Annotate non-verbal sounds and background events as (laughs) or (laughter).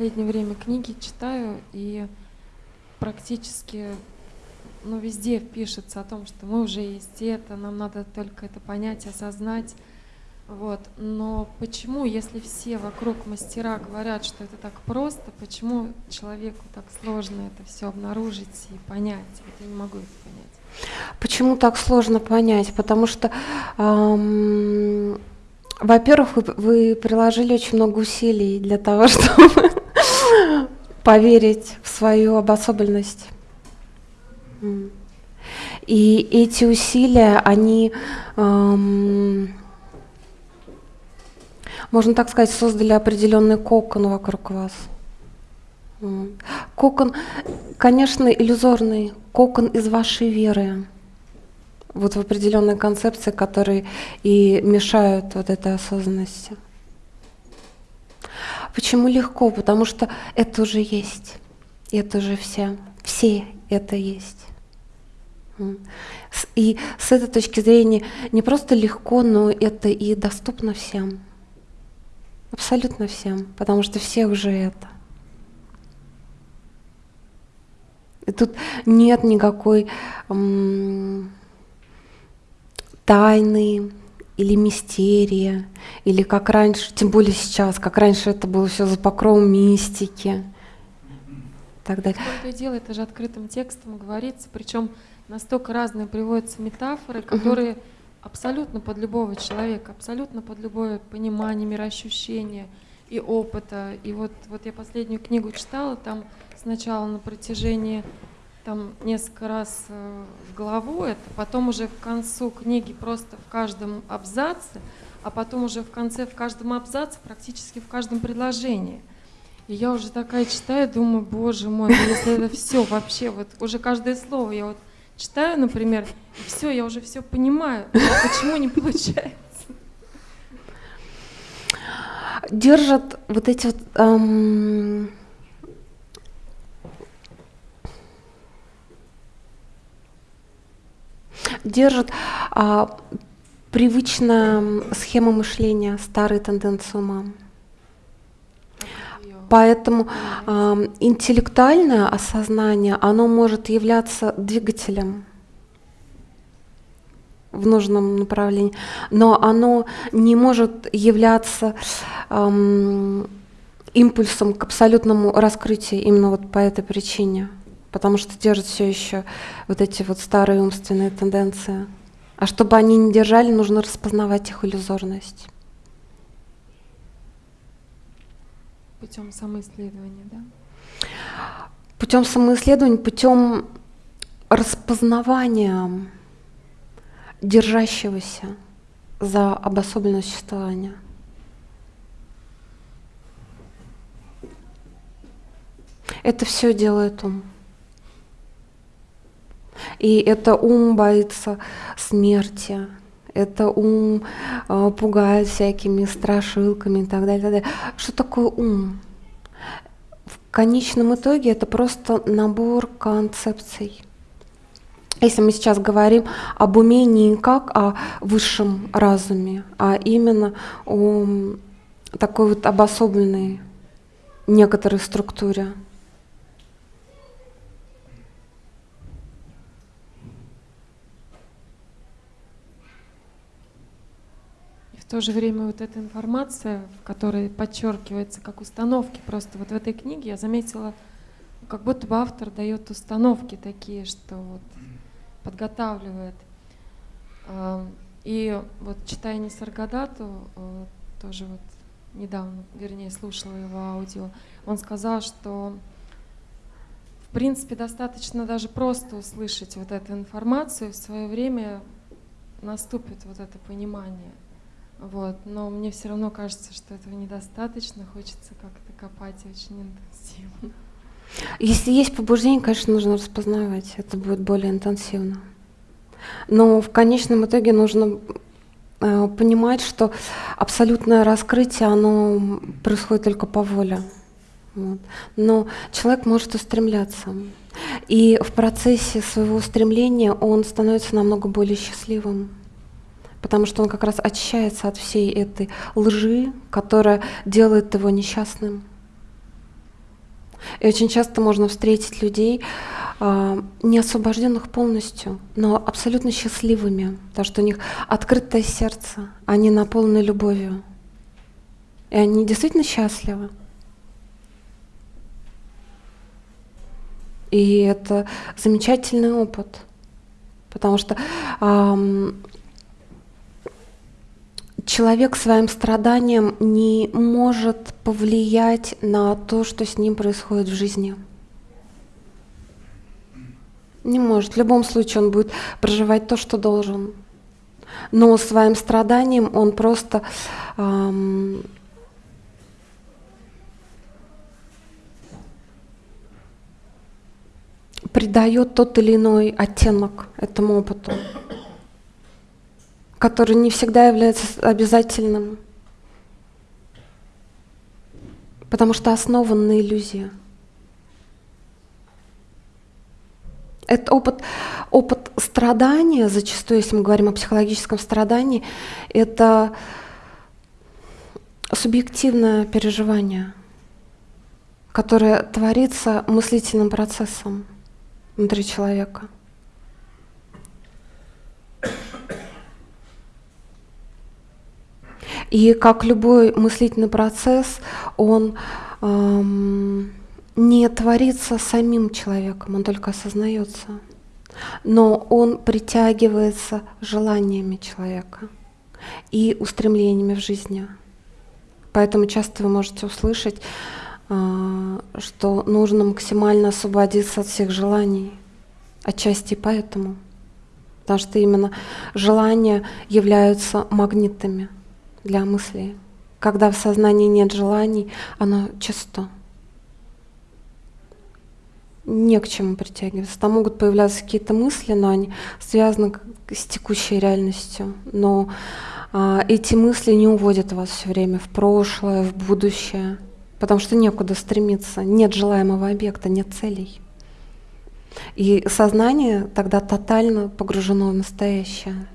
последнее время книги читаю, и практически ну, везде пишется о том, что мы уже есть это, нам надо только это понять, осознать. Вот. Но почему, если все вокруг мастера говорят, что это так просто, почему человеку так сложно это все обнаружить и понять? Вот я не могу это понять. Почему так сложно понять? Потому что, эм, во-первых, вы, вы приложили очень много усилий для того, (laughs) чтобы поверить в свою обособленность. И эти усилия, они эм, можно так сказать, создали определенный кокон вокруг вас. Кокон, конечно, иллюзорный, кокон из вашей веры. Вот в определенной концепции, которые и мешают вот этой осознанности. Почему легко? Потому что это уже есть. Это уже все. Все это есть. И с этой точки зрения не просто легко, но это и доступно всем. Абсолютно всем, потому что все уже это. И тут нет никакой тайны или мистерия, или как раньше, тем более сейчас, как раньше это было все за покровом мистики. Так далее. То и дело, это же открытым текстом говорится, причем настолько разные приводятся метафоры, которые угу абсолютно под любого человека, абсолютно под любое понимание, мироощущение и опыта. И вот, вот я последнюю книгу читала, там сначала на протяжении там несколько раз э, в главу это, потом уже в концу книги просто в каждом абзаце, а потом уже в конце в каждом абзаце, практически в каждом предложении. И я уже такая читаю, думаю, боже мой, ну если это все вообще, вот уже каждое слово я вот читаю, например, и все, я уже все понимаю. А почему не получается? Держат вот эти вот эм, держат а, привычная схема мышления, старые тенденции ума. Поэтому э, интеллектуальное осознание, оно может являться двигателем в нужном направлении, но оно не может являться эм, импульсом к абсолютному раскрытию именно вот по этой причине, потому что держит все еще вот эти вот старые умственные тенденции. А чтобы они не держали, нужно распознавать их иллюзорность. Путем самоисследования, да? Путем самоисследования, путем распознавания держащегося за обособленное существование. Это все делает ум. И это ум боится смерти, это ум э, пугает всякими страшилками и так далее, так далее. Что такое ум? В конечном итоге это просто набор концепций. Если мы сейчас говорим об уме не как о высшем разуме, а именно о такой вот обособленной некоторой структуре. В то же время вот эта информация, в которой подчеркивается как установки, просто вот в этой книге я заметила, как будто бы автор дает установки такие, что вот подготавливает. И вот читая Нисаргадату, э, тоже вот недавно, вернее, слушала его аудио, он сказал, что в принципе достаточно даже просто услышать вот эту информацию, в свое время наступит вот это понимание. Вот. Но мне все равно кажется, что этого недостаточно, хочется как-то копать очень интенсивно. Если есть побуждение, конечно, нужно распознавать, это будет более интенсивно. Но в конечном итоге нужно э, понимать, что абсолютное раскрытие, оно происходит только по воле. Вот. Но человек может устремляться. И в процессе своего устремления он становится намного более счастливым потому что он как раз очищается от всей этой лжи, которая делает его несчастным. И очень часто можно встретить людей, а, не освобожденных полностью, но абсолютно счастливыми, потому что у них открытое сердце, они наполнены любовью. И они действительно счастливы. И это замечательный опыт, потому что эм, человек своим страданием не может повлиять на то, что с ним происходит в жизни. Не может. В любом случае он будет проживать то, что должен. Но своим страданием он просто эм, придает тот или иной оттенок этому опыту который не всегда является обязательным, потому что основан на иллюзии. Это опыт, опыт страдания, зачастую, если мы говорим о психологическом страдании, это субъективное переживание, которое творится мыслительным процессом внутри человека – И как любой мыслительный процесс, он эм, не творится самим человеком, он только осознается. Но он притягивается желаниями человека и устремлениями в жизни. Поэтому часто вы можете услышать, э, что нужно максимально освободиться от всех желаний. Отчасти поэтому. Потому что именно желания являются магнитами – для мысли. Когда в сознании нет желаний, оно чисто. Не к чему притягиваться. Там могут появляться какие-то мысли, но они связаны с текущей реальностью. Но а, эти мысли не уводят вас все время в прошлое, в будущее, потому что некуда стремиться, нет желаемого объекта, нет целей. И сознание тогда тотально погружено в настоящее.